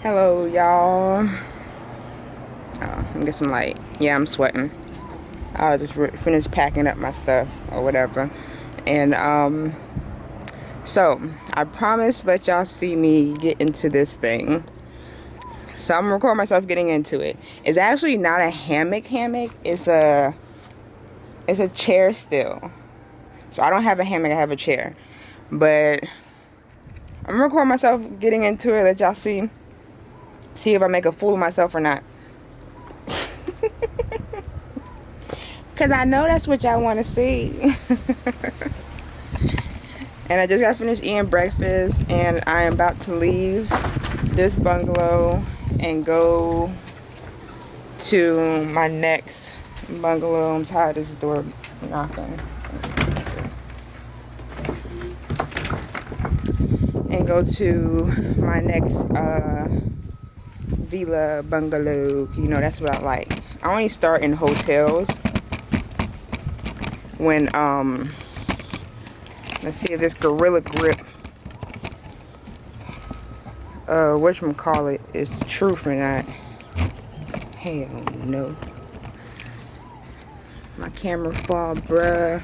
Hello, y'all. Oh, I'm get some light. Yeah, I'm sweating. I just finished packing up my stuff or whatever. And, um, so I promise let y'all see me get into this thing. So I'm gonna record myself getting into it. It's actually not a hammock hammock. It's a, it's a chair still. So I don't have a hammock, I have a chair. But I'm gonna record myself getting into it, let y'all see see if I make a fool of myself or not. Because I know that's what y'all want to see. and I just got finished eating breakfast and I am about to leave this bungalow and go to my next bungalow. I'm tired of this door knocking. And go to my next uh, villa bungalow you know that's what i like. I only start in hotels when um let's see if this gorilla grip uh call it is the truth or not? Hell no. My camera fall bruh.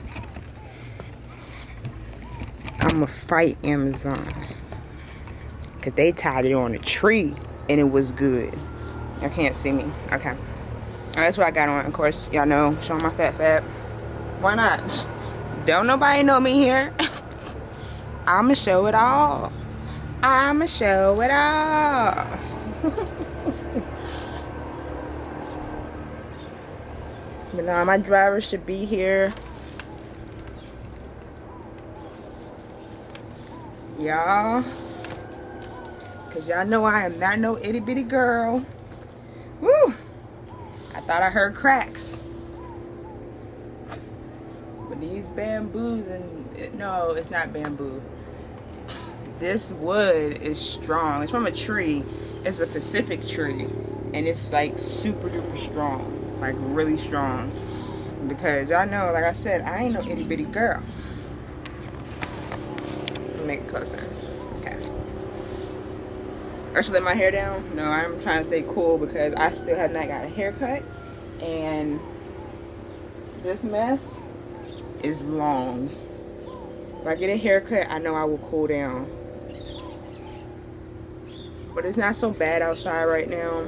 I'ma fight amazon because they tied it on a tree and it was good. I can't see me. Okay. That's what I got on. Of course, y'all know, showing my fat fat. Why not? Don't nobody know me here. I'ma show it all. I'ma show it all. but now my driver should be here. Y'all. Because y'all know I am not no itty bitty girl. Woo! I thought I heard cracks. But these bamboos and no, it's not bamboo. This wood is strong. It's from a tree. It's a Pacific tree. And it's like super duper strong. Like really strong. Because y'all know, like I said, I ain't no itty bitty girl. Make it closer. I should let my hair down. No, I'm trying to stay cool because I still have not got a haircut. And this mess is long. If I get a haircut, I know I will cool down. But it's not so bad outside right now.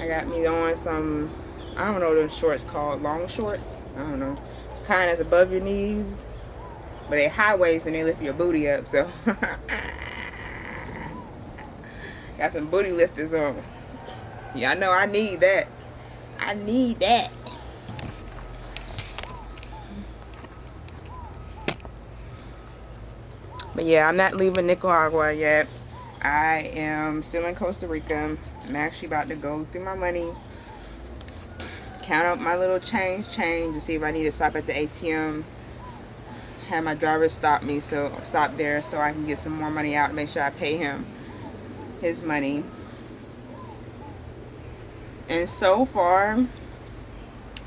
I got me on some, I don't know what the shorts called, long shorts. I don't know. Kind that's above your knees. But they high waist and they lift your booty up, so. Got some booty lifters on. Y'all know I need that. I need that. But yeah, I'm not leaving Nicaragua yet. I am still in Costa Rica. I'm actually about to go through my money. Count up my little change change to see if I need to stop at the ATM. Have my driver stop me so stop there so I can get some more money out and make sure I pay him his money. And so far,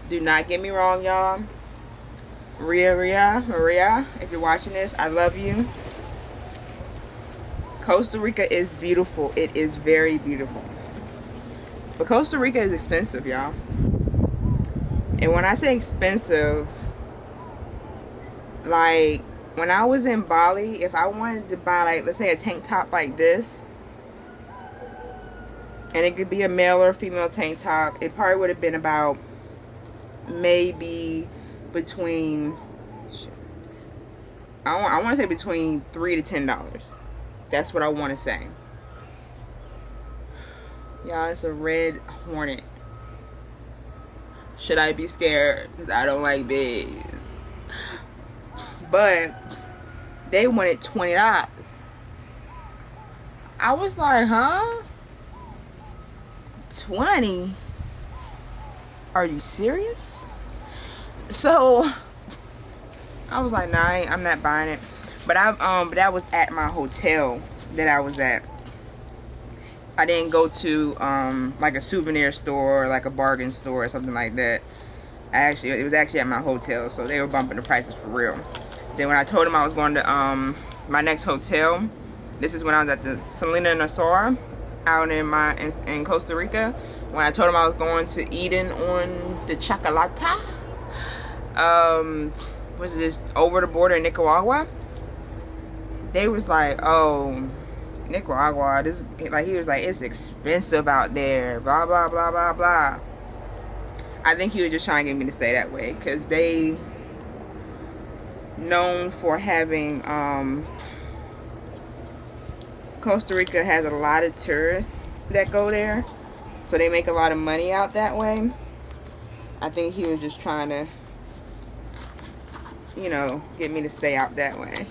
do not get me wrong, y'all. Ria, Ria, Maria, if you're watching this, I love you. Costa Rica is beautiful. It is very beautiful. But Costa Rica is expensive, y'all. And when I say expensive, like when I was in Bali, if I wanted to buy like, let's say a tank top like this, and it could be a male or female tank top it probably would have been about maybe between I want, I want to say between three to ten dollars. That's what I want to say. Y'all it's a red hornet. Should I be scared? I don't like bees. But they wanted $20 I was like huh 20 are you serious? So i was like nah I am not buying it. But i um but that was at my hotel that i was at. I didn't go to um like a souvenir store or like a bargain store or something like that. I actually it was actually at my hotel so they were bumping the prices for real. Then when i told them i was going to um my next hotel This is when I was at the Selena Nassau out in my in, in Costa Rica. When I told him I was going to Eden on the Chocolata. Um, was this over the border in Nicaragua? They was like, oh, Nicaragua, this like he was like, it's expensive out there, blah blah blah blah blah. I think he was just trying to get me to stay that way because they known for having um, Costa Rica has a lot of tourists that go there so they make a lot of money out that way. I think he was just trying to you know get me to stay out that way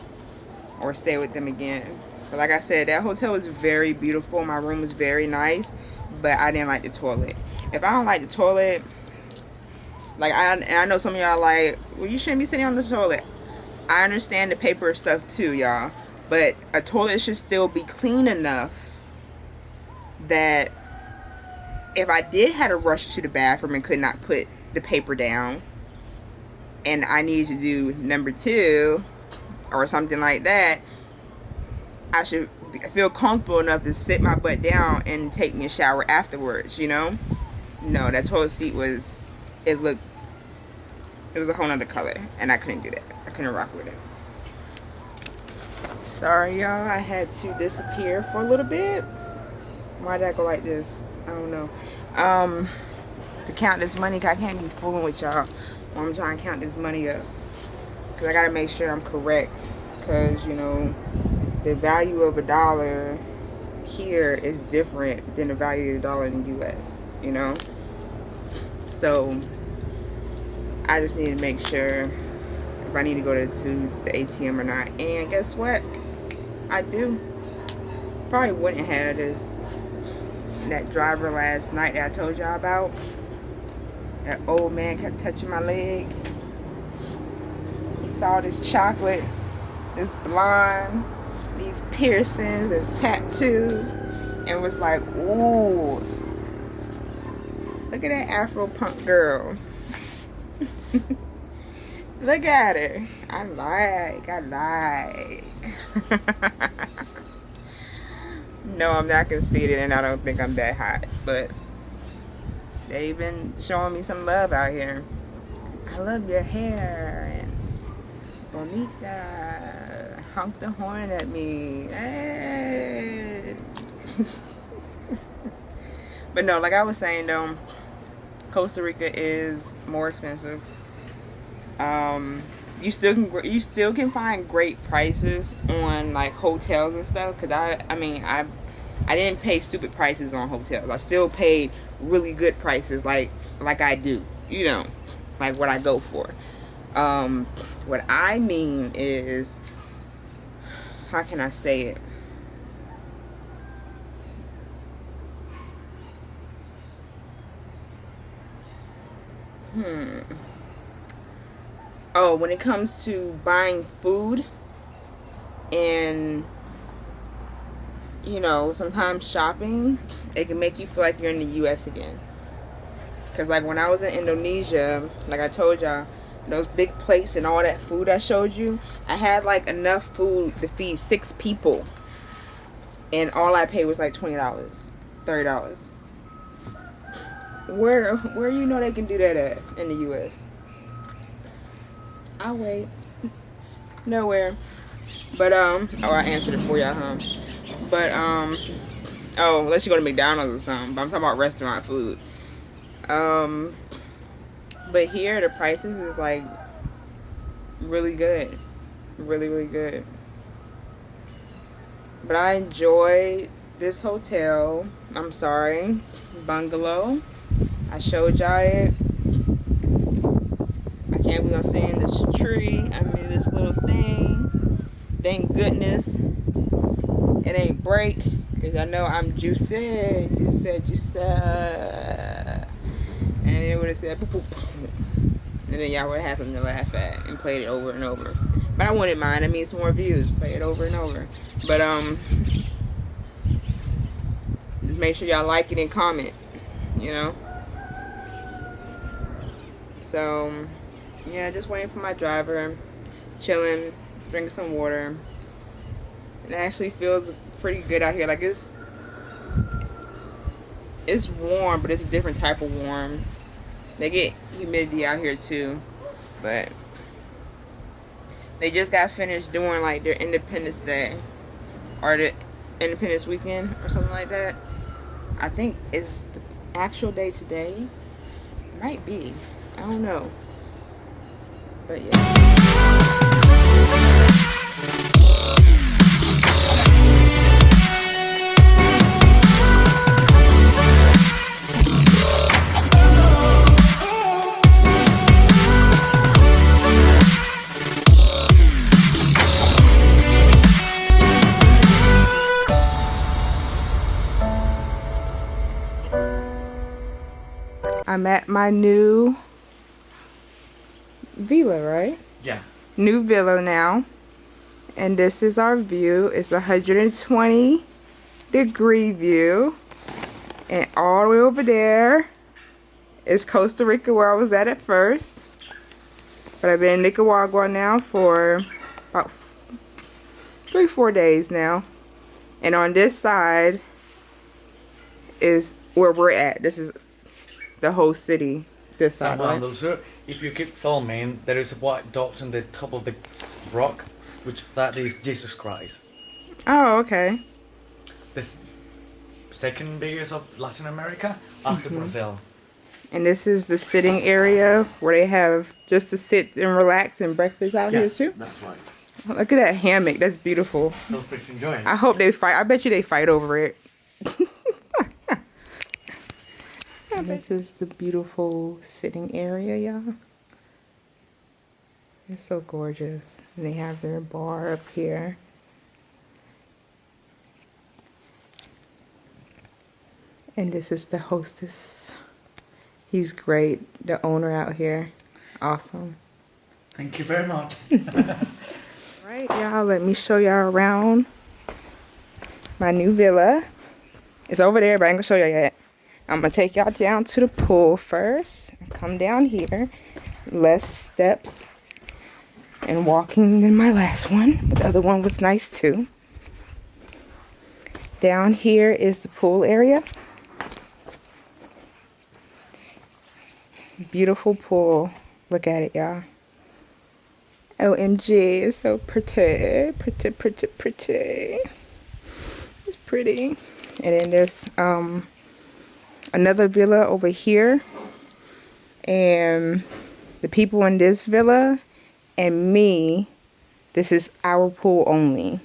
or stay with them again. But like I said that hotel was very beautiful. My room was very nice but I didn't like the toilet. If I don't like the toilet like I, and I know some of y'all like well you shouldn't be sitting on the toilet. I understand the paper stuff too, y'all. But a toilet should still be clean enough that if I did have to rush to the bathroom and could not put the paper down and I needed to do number two or something like that, I should feel comfortable enough to sit my butt down and take me a shower afterwards, you know? No, that toilet seat was, it looked, it was a whole nother color and I couldn't do that I couldn't rock with it. Sorry, y'all. I had to disappear for a little bit. Why did I go like this? I don't know. Um, to count this money, I can't be fooling with y'all I'm trying to count this money up. Because I got to make sure I'm correct. Because, you know, the value of a dollar here is different than the value of the dollar in the U.S., you know? So, I just need to make sure if I need to go to the ATM or not. And guess what? I do. Probably wouldn't have that driver last night that I told y'all about. That old man kept touching my leg. He saw this chocolate, this blonde, these piercings and tattoos, and was like, ooh, look at that Afro punk girl. Look at her. I like, I like. no, I'm not conceited and I don't think I'm that hot. But they've been showing me some love out here. I love your hair and bonita. Honk the horn at me. Hey. but no, like I was saying though, Costa Rica is more expensive um, you still can you still can find great prices on like hotels and stuff because i i mean i i didn't pay stupid prices on hotels. I still paid really good prices like like i do you know like what i go for. Um what i mean is how can i say it? Hmm oh when it comes to buying food and you know sometimes shopping it can make you feel like you're in the US again. Because like when I was in Indonesia like I told y'all those big plates and all that food I showed you I had like enough food to feed six people. And all I paid was like $20 $30 where where you know they can do that at in the US I'll wait. Nowhere. But, um, oh, I answered it for y'all, huh? But, um, oh, unless you go to McDonald's or something. But I'm talking about restaurant food. Um, but here, the prices is, like, really good. Really, really good. But I enjoy this hotel. I'm sorry. Bungalow. I showed y'all it can't believe I'm seeing this tree. I mean, this little thing. Thank goodness it ain't break. Because I know I'm juicy, juicy, juicy. And it would have said, boop, boop. And then y'all would have had something to laugh at and played it over and over. But I wouldn't mind. I mean, some more views. Play it over and over. But, um, just make sure y'all like it and comment, you know? So, yeah, just waiting for my driver, chilling, drinking some water. It actually feels pretty good out here. Like it's it's warm, but it's a different type of warm. They get humidity out here too, but they just got finished doing like their Independence Day or the Independence Weekend or something like that. I think is the actual day today. Might be. I don't know. But yeah. I'm at my new villa, right? Yeah. New villa now. And this is our view. It's a 120 degree view. And all the way over there is Costa Rica where I was at at first. But I've been in Nicaragua now for about three, four days now. And on this side is where we're at. This is the whole city this side, right? Those, if you keep filming, there is a white dot on the top of the rock, which that is Jesus Christ. Oh, okay. This second biggest of Latin America after Mm-hmm. Brazil. And this is the sitting area where they have just to sit and relax and breakfast out Yes, here too. that's right. Look at that hammock. That's beautiful. Feel free to enjoy it. I hope they fight. I bet you they fight over it. this is the beautiful sitting area, y'all. It's so gorgeous. And they have their bar up here. And this is the hostess. He's great. The owner out here. Awesome. Thank you very much. Right, y'all, let me show y'all around my new villa. It's over there, but I ain't gonna show y'all yet. I'm gonna take y'all down to the pool first. Come down here. Less steps and walking than my last one, but the other one was nice too. Down here is the pool area. Beautiful pool. Look at it, y'all. OMG, it's so pretty, pretty, pretty, pretty. It's pretty. And then there's um another villa over here. And the people in this villa and me, this is our pool only.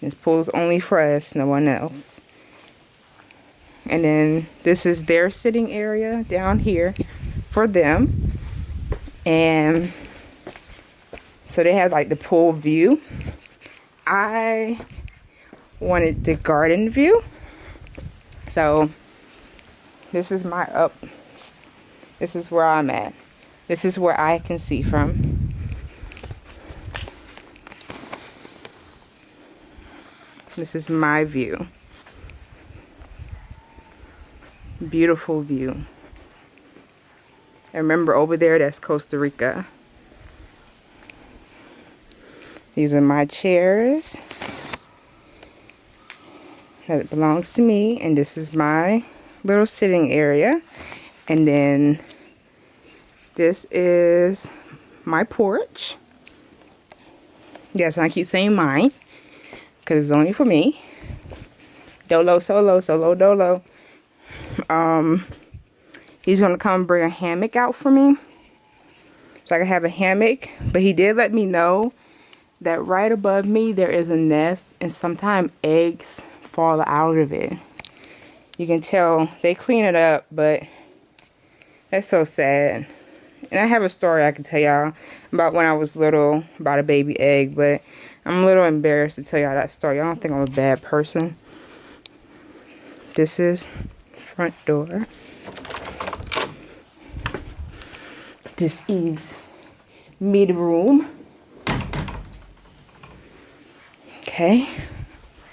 This pool is only for us, no one else. And then this is their sitting area down here for them. And so they have like the pool view. I wanted the garden view. So this is my up. This is where I'm at. This is where I can see from. This is my view. Beautiful view. And remember over there, that's Costa Rica. These are my chairs that belongs to me. And this is my little sitting area. And then this is my porch. Yes, and I keep saying mine because it's only for me. Dolo, solo, solo, dolo. Um, he's gonna come bring a hammock out for me, so I can have a hammock. But he did let me know that right above me there is a nest, and sometimes eggs fall out of it. You can tell they clean it up, but that's so sad. And I have a story I can tell y'all about when I was little about a baby egg, but I'm a little embarrassed to tell y'all that story. I don't think I'm a bad person. This is front door. This is mid room. Okay.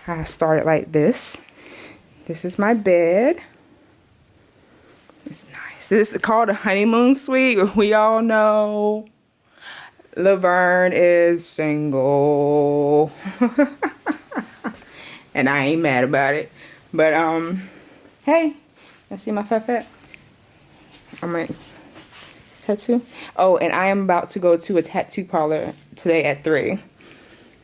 I started like this. This is my bed. It's nice. This is called a honeymoon suite. We all know Laverne is single. And I ain't mad about it. But, um, hey, I see my fat fat? I'm my tattoo. Oh, and I am about to go to a tattoo parlor today at 3.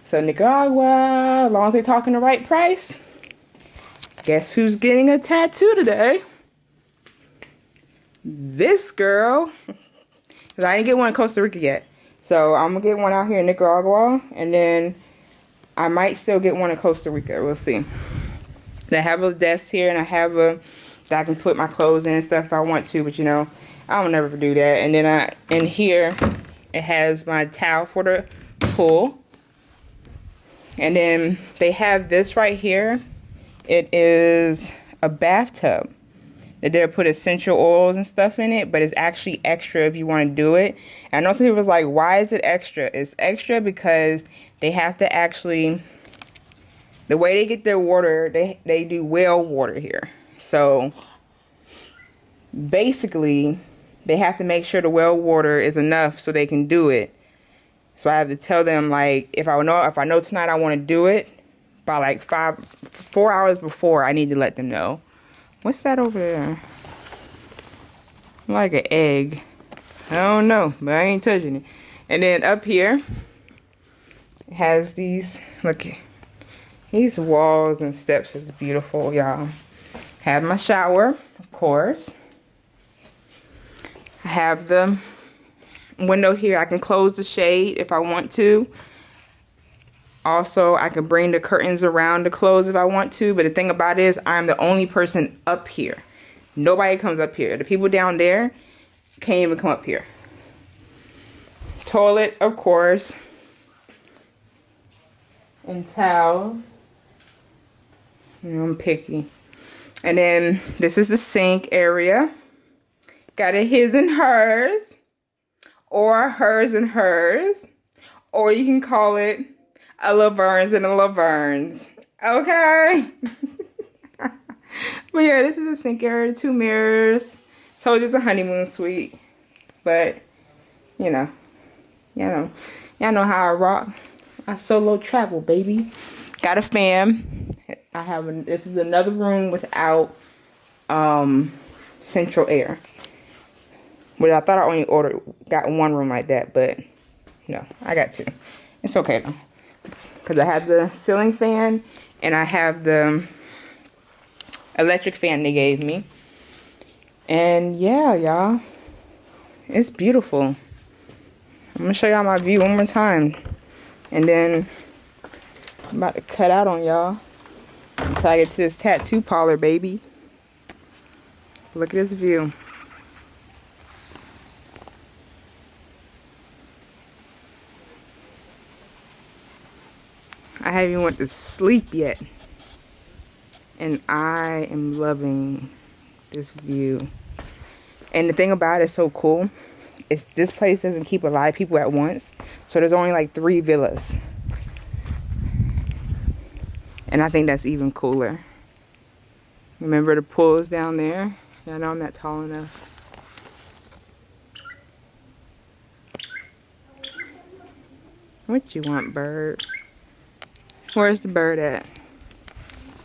So Nicaragua, as long as they're talking the right price, guess who's getting a tattoo today? This girl. Because I didn't get one in Costa Rica yet. So I'm going to get one out here in Nicaragua. And then I might still get one in Costa Rica. We'll see. I have a desk here and I have a that I can put my clothes in and stuff if I want to, but you know, I don't never do that. And then I in here it has my towel for the pool. And then they have this right here. It is a bathtub. That they put essential oils and stuff in it, but it's actually extra if you want to do it. And I know some people was like, why is it extra? It's extra because they have to actually the way they get their water, they, they do well water here. So basically, they have to make sure the well water is enough so they can do it. So I have to tell them like if I know if I know tonight I want to do it by like five four hours before I need to let them know. What's that over there? Like an egg. I don't know, but I ain't touching it. And then up here has these look these walls and steps is beautiful, y'all. Have my shower, of course. I have the window here. I can close the shade if I want to. Also, I can bring the curtains around to close if I want to. But the thing about it is I'm the only person up here. Nobody comes up here. The people down there can't even come up here. Toilet, of course. And towels. I'm picky. And then this is the sink area. Got a his and hers. Or hers and hers. Or you can call it a Laverne's and a Laverne's. Okay? but yeah, this is a sink area. Two mirrors. Told you it's a honeymoon suite. But, you know. You know. Y'all know how I rock. I solo travel, baby. Got a fan. I have a, this is another room without um, central air. But I thought I only ordered got one room like that, but no, I got two. It's okay though, because I have the ceiling fan and I have the electric fan they gave me. And yeah, y'all, it's beautiful. I'm gonna show y'all my view one more time, and then I'm about to cut out on y'all until I get to this tattoo parlor, baby. Look at this view. I haven't even went to sleep yet. And I am loving this view. And the thing about it is so cool is this place doesn't keep a lot of people at once. So there's only like three villas. And I think that's even cooler. Remember the pools down there? I know I'm not tall enough. What you want, bird? Where's the bird at?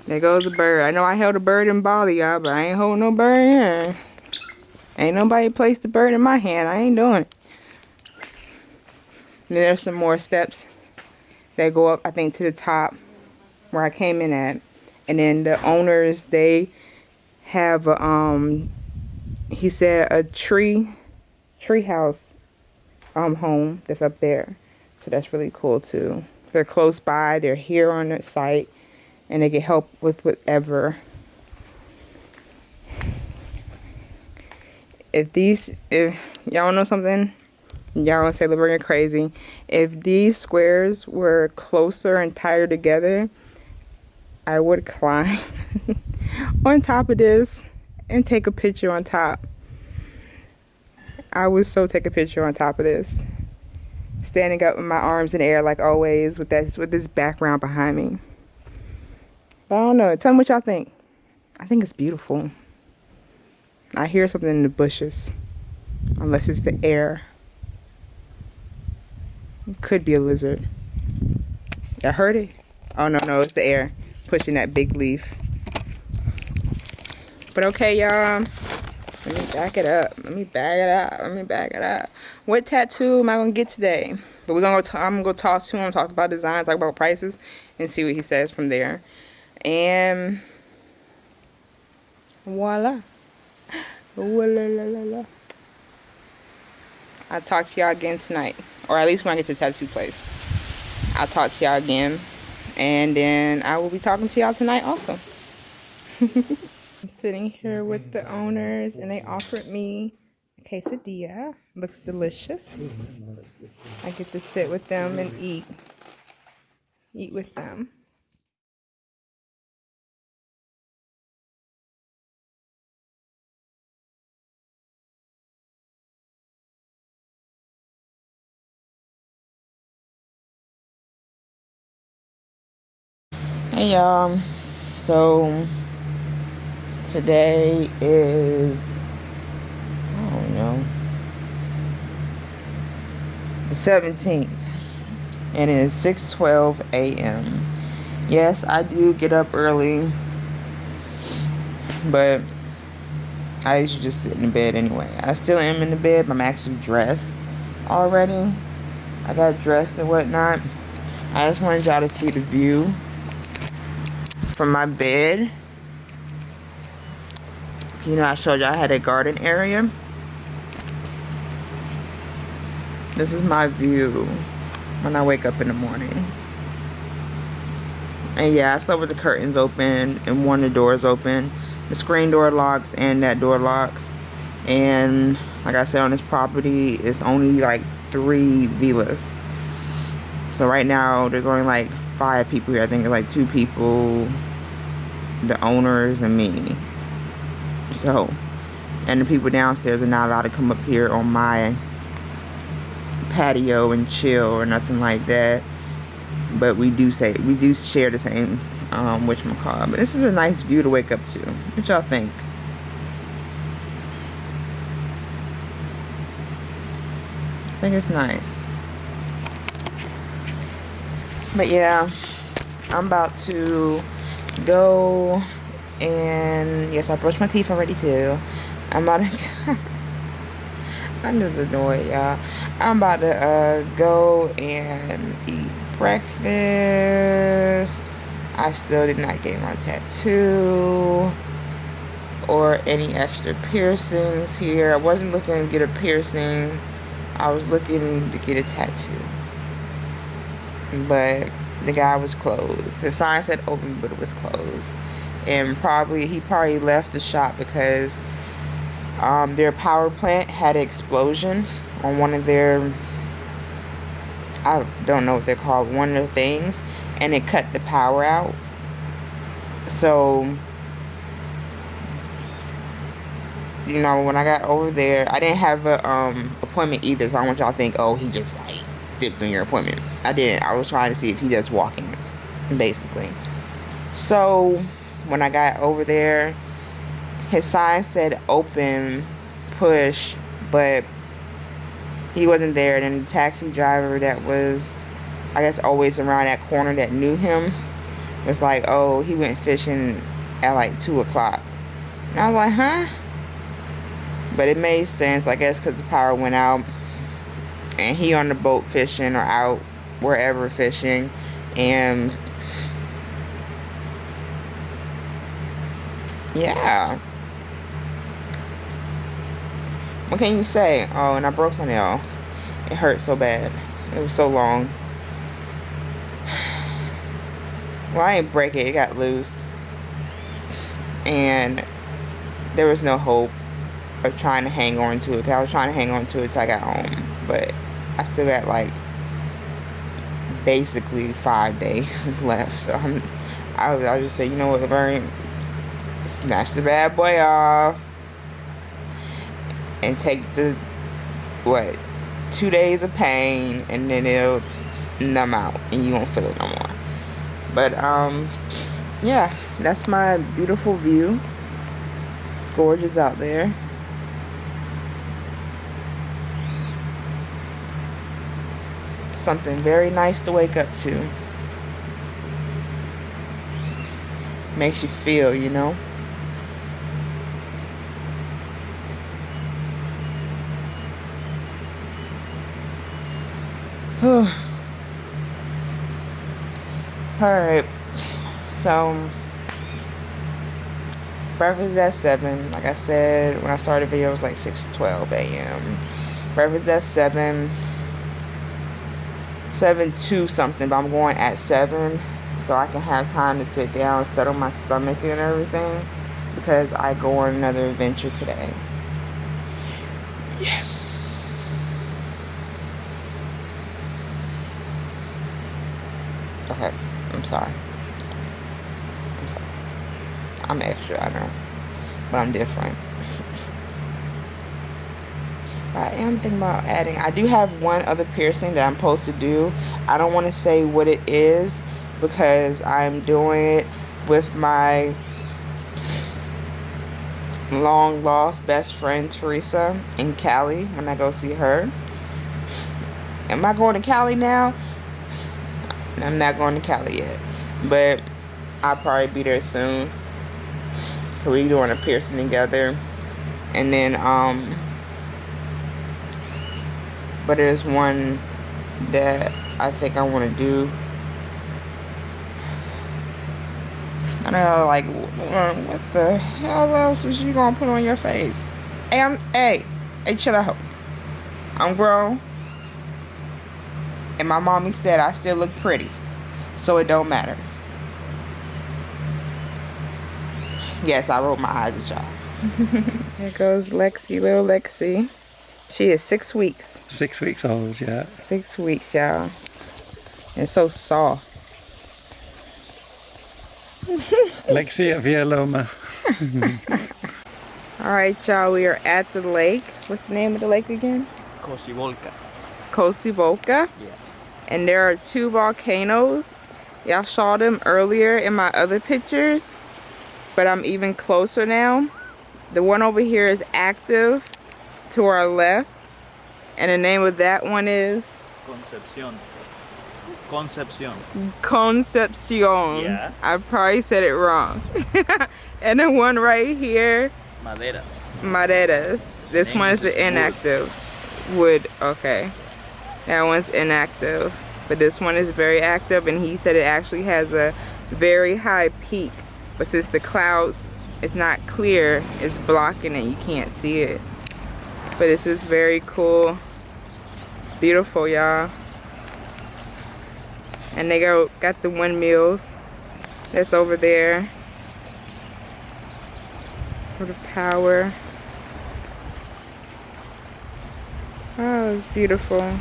There goes the bird. I know I held a bird in Bali, y'all, but I ain't holding no bird here. Ain't nobody placed the bird in my hand. I ain't doing it. And there's some more steps that go up, I think, to the top where I came in at. And then the owners, they have, um, he said, a tree, tree house um, home that's up there. So that's really cool too. They're close by. They're here on the site. And they can help with whatever. If these, if y'all know something, y'all gonna say Laverne crazy. If these squares were closer and tighter together, I would climb on top of this and take a picture on top. I would so take a picture on top of this. Standing up with my arms in the air like always with this with this background behind me. But I don't know. Tell me what y'all think. I think it's beautiful. I hear something in the bushes. Unless it's the air. It could be a lizard. I heard it. Oh no, no, it's the air. pushing that big leaf. But okay, y'all. Let me back it up. Let me back it up. Let me back it up. What tattoo am I gonna get today? But we're gonna go. I'm gonna go talk to him, talk about design, talk about prices, and see what he says from there. And voila. Voila. I'll talk to y'all again tonight, or at least when I get to the tattoo place. I'll talk to y'all again, and then I will be talking to y'all tonight also. I'm sitting here with the owners, and they offered me a quesadilla. Looks delicious. I get to sit with them and eat. Eat with them. Hey y'all. So today is I don't know the 17th and it is 6:12 a.m. Yes, I do get up early, but I usually just sit in the bed anyway. I still am in the bed, but I'm actually dressed already. I got dressed and whatnot. I just wanted y'all to see the view from my bed. You know, I showed you I had a garden area. This is my view when I wake up in the morning. And yeah, I slept with the curtains open and one of the doors open. The screen door locks and that door locks. And like I said, on this property, it's only like three villas. So right now, there's only like five people here. I think it's like two people, the owners, and me. So, and the people downstairs are not allowed to come up here on my patio and chill or nothing like that. But we do say we do share the same um whatchamacallit. But this is a nice view to wake up to. What y'all think? I think it's nice. But yeah, I'm about to go and yes, I brushed my teeth already too. I'm about to. I'm just annoyed, y'all. I'm about to uh, go and eat breakfast. I still did not get my tattoo or any extra piercings here. I wasn't looking to get a piercing. I was looking to get a tattoo. But the guy was closed. The sign said open, but it was closed. And probably, he probably left the shop because um, their power plant had an explosion on one of their, I don't know what they're called, one of the things, and it cut the power out. So, you know, when I got over there, I didn't have a um, appointment either, so I want y'all to think, oh, he just like dipped in your appointment. I didn't. I was trying to see if he does walk-ins, basically. So, when I got over there, his sign said open, push, but he wasn't there. And the taxi driver that was, I guess, always around that corner that knew him was like, oh, he went fishing at like 2 o'clock. And I was like, huh? But it made sense, I guess, because the power went out. And he on the boat fishing or out wherever fishing. And yeah. What can you say? Oh, and I broke my nail. It hurt so bad. It was so long. Well, I didn't break it. It got loose. And there was no hope of trying to hang on to it. Cause I was trying to hang on to it till I got home. But I still got like basically five days left. So I'm, I I just say, you know what, Laverne, snatch the bad boy off. And take the what two days of pain and then it'll numb out and you won't feel it no more. But um yeah that's my beautiful view. It's gorgeous out there. Something very nice to wake up to. Makes you feel, you know? Alright, so breakfast at 7. Like I said, when I started the video, it was like 6.12 a.m. Breakfast at 7. 7 to something, but I'm going at 7 so I can have time to sit down, settle my stomach and everything because I go on another adventure today. Yes. Okay, I'm sorry. I'm sorry. I'm sorry. I'm extra, I know. But I'm different. I am thinking about adding. I do have one other piercing that I'm supposed to do. I don't want to say what it is because I'm doing it with my long lost best friend Teresa in Cali when I go see her. Am I going to Cali now? I'm not going to Cali yet. But I'll probably be there soon. Cause we doing a piercing together. And then um but there's one that I think I want to do. I don't know, like, what the hell else is you gonna put on your face? Hey, I'm, hey, hey, chill out. I'm grown. And my mommy said I still look pretty. So it don't matter. Yes, I rolled my eyes at y'all. There goes Lexi, little Lexi. She is six weeks. Six weeks old, yeah. Six weeks, y'all. And so soft. Lexia Villaloma. All right, y'all, we are at the lake. What's the name of the lake again? Cocibolca. Cocibolca. Yeah. And there are two volcanoes. Y'all saw them earlier in my other pictures, but I'm even closer now. The one over here is active to our left, and the name of that one is Concepcion. Concepcion. Concepcion. Yeah. I probably said it wrong. and the one right here, Maderas. Maderas. This one is the wood. inactive. Wood. Okay. That one's inactive. But this one is very active and he said it actually has a very high peak. But since the clouds it's not clear, it's blocking it. You can't see it. But this is very cool. It's beautiful, y'all. And they go got the windmills that's over there for the power. Oh, it's beautiful.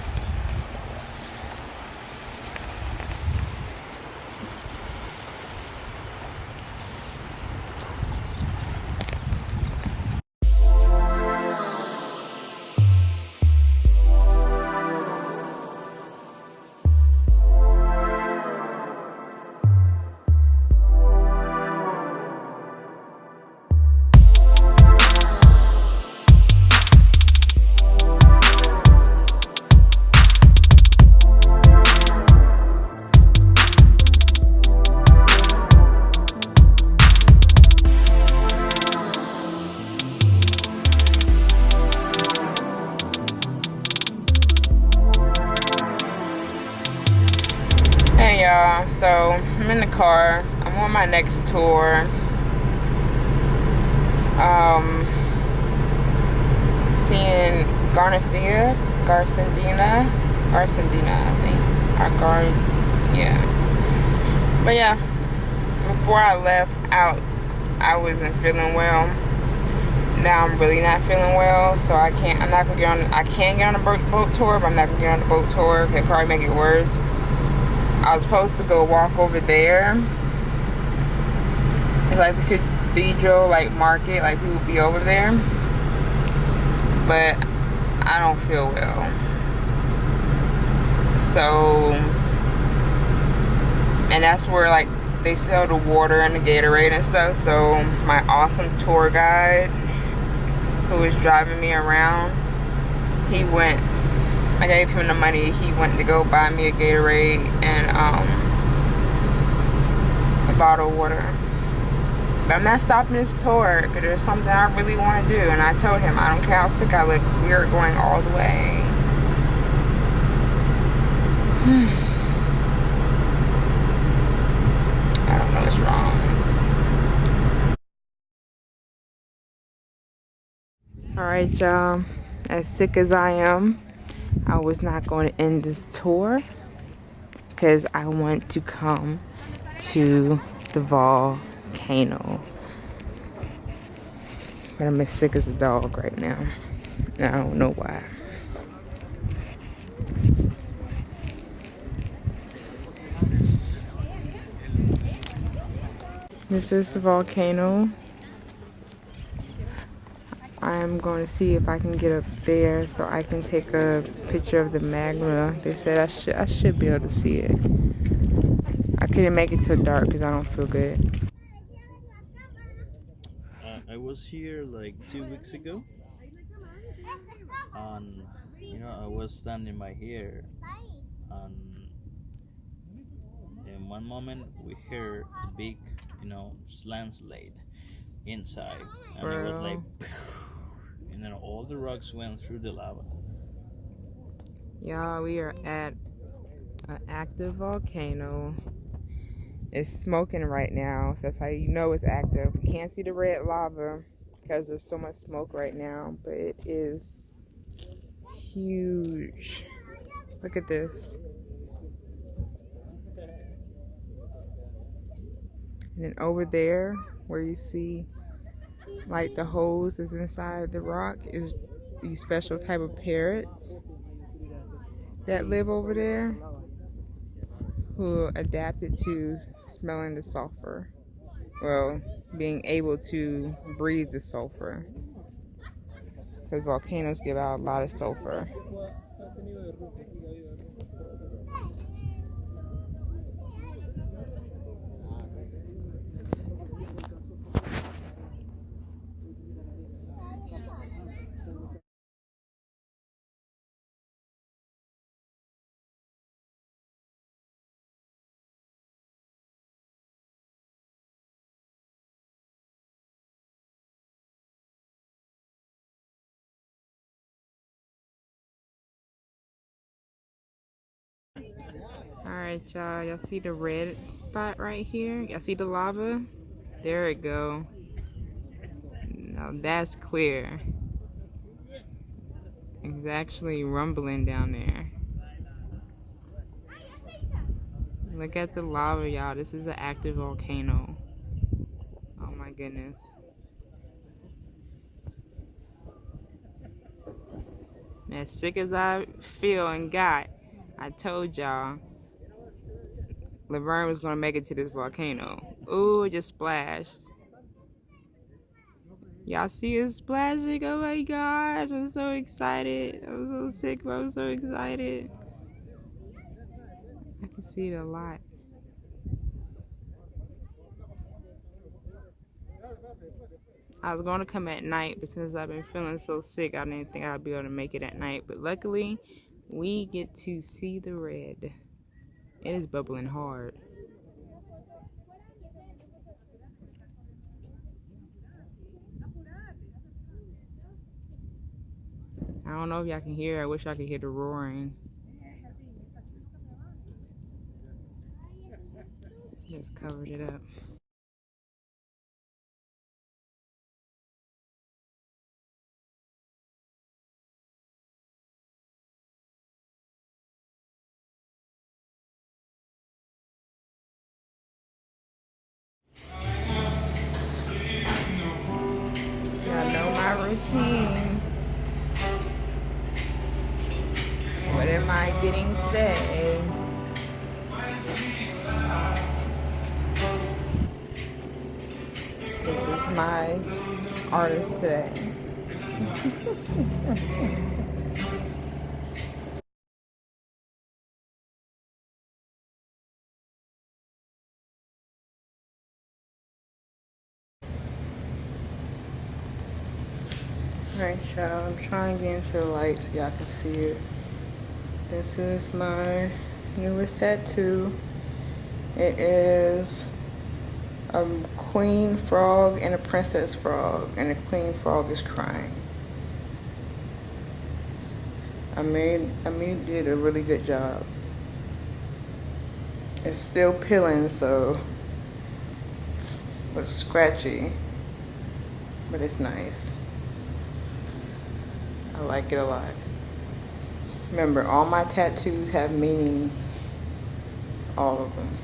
Next tour. Um, seeing Garcia, Garcendina, Garcendina, I think, or Gar, yeah. But yeah, before I left out, I wasn't feeling well. Now I'm really not feeling well, so I can't. I'm not gonna get on. I can get on a boat, tour, but I'm not gonna get on the boat tour. It probably make it worse. I was supposed to go walk over there. Like the cathedral, like market, like people be over there. But I don't feel well. So, and that's where like they sell the water and the Gatorade and stuff. So my awesome tour guide who was driving me around, he went I gave him the money. He went to go buy me a Gatorade and um, a bottle of water. I'm not stopping this tour there's something I really want to do. And I told him, I don't care how sick I look, we are going all the way. I don't know what's wrong. Alright, y'all. As sick as I am, I was not going to end this tour because I want to come to the volcano. But I'm as sick as a dog right now. I don't know why. This is the volcano. I'm going to see if I can get up there so I can take a picture of the magma. They said I should I should be able to see it. I couldn't make it till dark because I don't feel good. Was here like two weeks ago, and you know I was standing by here, and in one moment we heard big, you know, landslide inside, and it was like, and then all the rocks went through the lava. Y'all, we are at an active volcano. It's smoking right now, so that's how you know it's active. Can't see the red lava because there's so much smoke right now, but it is huge. Look at this. And then over there, where you see like the hose is inside the rock, is these special type of parrots that live over there who adapted to smelling the sulfur. Well, being able to breathe the sulfur. Because volcanoes give out a lot of sulfur. Alright, y'all. Y'all see the red spot right here? Y'all see the lava? There it go. Now that's clear. It's actually rumbling down there. Look at the lava, y'all. This is an active volcano. Oh my goodness. As sick as I feel and got, I told y'all Laverne was gonna make it to this volcano. Ooh, it just splashed. Y'all see it splashing? Oh my gosh, I'm so excited. I'm so sick, but I'm so excited. I can see it a lot. I was going to come at night, but since I've been feeling so sick, I didn't think I'd be able to make it at night. But luckily, we get to see the red. It is bubbling hard. I don't know if y'all can hear. I wish I could hear the roaring. Just covered it up. Routine. What am I getting today? This is my artist today. Alright y'all, I'm trying to get into the light so y'all can see it. This is my newest tattoo. It is a queen frog and a princess frog, and the queen frog is crying. I made I made did a really good job. It's still peeling, so it's scratchy, but it's nice. I like it a lot. Remember, all my tattoos have meanings. All of them.